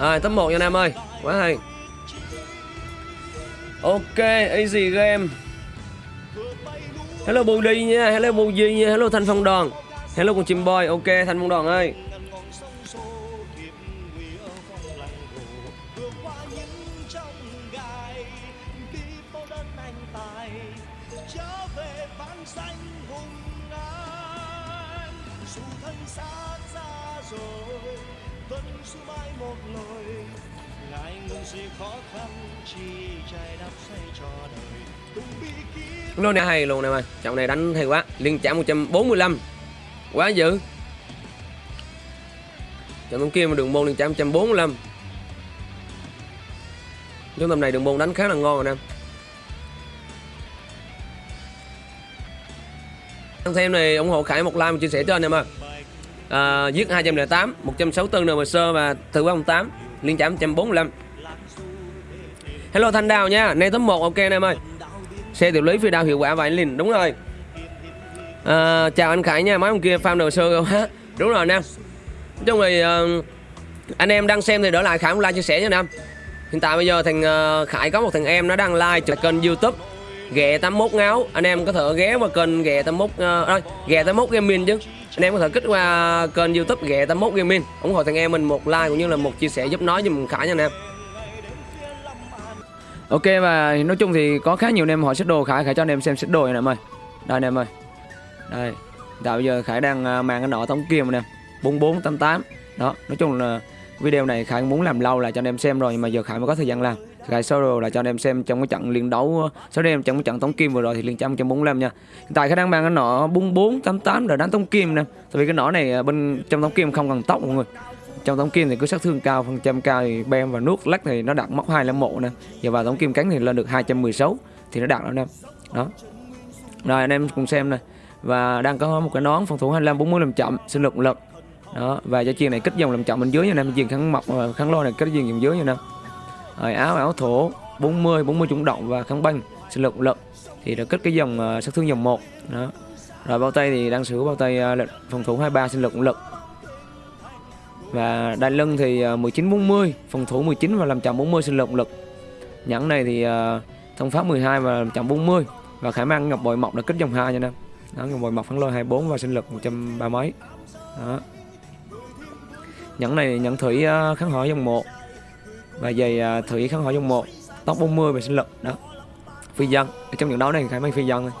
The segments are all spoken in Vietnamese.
Rồi, top 1 nha Nam ơi. Quá hay. Ok, easy game. Hello Bù Đi nha, Hello Bù Di nha, Hello Thanh Phong Đoàn. Hello con chim boy, Ok, Thanh Phong Đoàn ơi. Lô này hay luôn em ơi Trận này đánh hay quá. Liên trả 145 Quá dữ. Trận tổng kia mà đường môn liên trả 145 Trong tầm này đường môn đánh khá là ngon rồi nè. Anh xem này ủng hộ Khải một like và chia sẻ cho anh em ạ à, Giết 208 164 NMS và thử 8 Liên trả 145 Hello Thanh Đào nha Nay top 1 ok anh em ơi. Xe tiểu lý phi đao hiệu quả và anh Linh Đúng rồi. À, Chào anh Khải nha Mấy ông kia farm đồ sơ quá. Đúng rồi Nam Nói chung thì uh, Anh em đang xem thì đỡ lại Khải một like chia sẻ nha Nam Hiện tại bây giờ thằng uh, Khải có một thằng em nó đang like trên kênh youtube ghè 81 ngáo. Anh em có thể ghé qua kênh ghè 81 uh, ờ, à, ghè 81 Gaming chứ. Anh em có thể kích qua kênh youtube ghè 81 Gaming ủng hộ thằng em mình một like cũng như là một chia sẻ giúp nói giùm Khải nha anh em. Ok và nói chung thì có khá nhiều anh em hỏi xích đồ. Khải Khải cho anh em xem xích đồ này em ơi. Đây anh em ơi. Đây. Tạo bây giờ Khải đang ờ, mang cái nọ thống kia anh em. 4488 Đó nói chung là video này Khải muốn làm lâu là cho anh em xem rồi mà giờ Khải mới có thời gian làm. Khải sơ đồ là cho anh em xem trong cái trận liên đấu sau đây em trong cái trận tống kim vừa rồi thì liên trăm 145 nha. Hiện tại khả năng mang cái nọ 4488 rồi đánh tống kim nè. Tại vì cái nọ này à, bên trong tống kim không cần tóc mọi người. Trong tống kim thì cứ sát thương cao, phần trăm cao thì bem và nuốt lắc thì nó đạt mốc 251 nè. Giờ vào tống kim cánh thì lên được 216 thì nó đạt đó nè. Đó. Rồi anh em cùng xem này và đang có một cái nón phòng thủ 25 40 làm chậm sinh lực lực đó, và cho chiên này kích dòng làm chậm bên dưới nha em. Chiên kháng mọc ờ, kháng lôi này, kích dòng dưới nha em rồi áo áo thổ 40 40 chủng động và kháng băng sử lực lực thì đã kết cái dòng uh, sát thương dòng 1 đó. Rồi bao tay thì đang sử dụng bao tay uh, phòng thủ 23 sinh lực lực và đai lưng thì 1940 à, phòng thủ 19 và làm chậm 40 sinh lực lực nhẫn này thì uh, thông pháp 12 và làm chậm 40 và khả năng ngọc bội mọc đã kích dòng 2 nha em đó ngọc bội mọc phản lôi 24 và sinh lực 130 mấy. Đó. Nhẫn này nhẫn thủy uh, kháng hỏi dòng 1 và giày uh, thủy kháng hỏi dòng 1 tóc 40 về sinh lực đó. Phi dân trong trận đấu này khải mang phi dân này.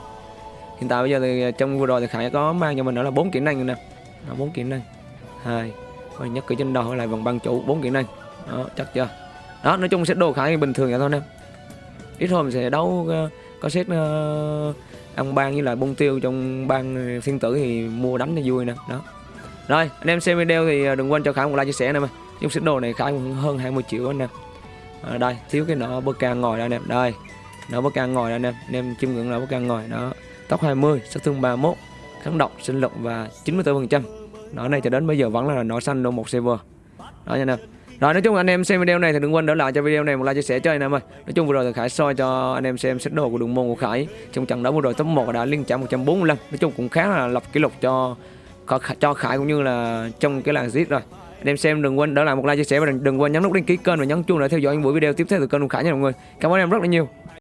hiện tại bây giờ thì à, trong vừa rồi thì khải có mang cho mình đó là bốn kỹ năng nè. Bốn kỹ năng. Hai rồi nhất cử trên đầu lại vòng băng chủ bốn kỹ năng. Đó chắc chưa? Đó nói chung sẽ đồ khải bình thường vậy thôi nè. Ít hôm sẽ đấu uh, có set uh, ăn ban với lại bông tiêu trong ban thiên tử thì mua đánh cho vui nè. Đó. Rồi anh em xem video thì đừng quên cho khải một like chia sẻ nè Dung xích đồ này khải hơn 20 triệu anh em. À, đây thiếu cái nọ bơ ca ngồi đây anh em. Đây nọ bơ ca ngồi đây anh em. Anh em chiêm ngưỡng là bơ ca ngồi. Đó tóc 20 sát thương 31 kháng độc sinh lực và 94 phần trăm. Nó này cho đến bây giờ vẫn là nó xanh đồ một server đó nha anh em. Rồi nói chung anh em xem video này thì đừng quên đỡ lại cho video này một like chia sẻ cho anh em ơi. Nói chung vừa rồi thì khải soi cho anh em xem xét đồ của đường môn của khải. Trong trận đấu vừa rồi top 1 đã liên trả 145 nói chung cũng khá là lập kỷ lục cho cho khải cũng như là trong cái làng zit rồi anh em xem, đừng quên đỡ lại một like chia sẻ và đừng đừng quên nhấn nút đăng ký kênh và nhấn chuông để theo dõi những buổi video tiếp theo từ kênh của khải nha mọi người. Cảm ơn em rất là nhiều.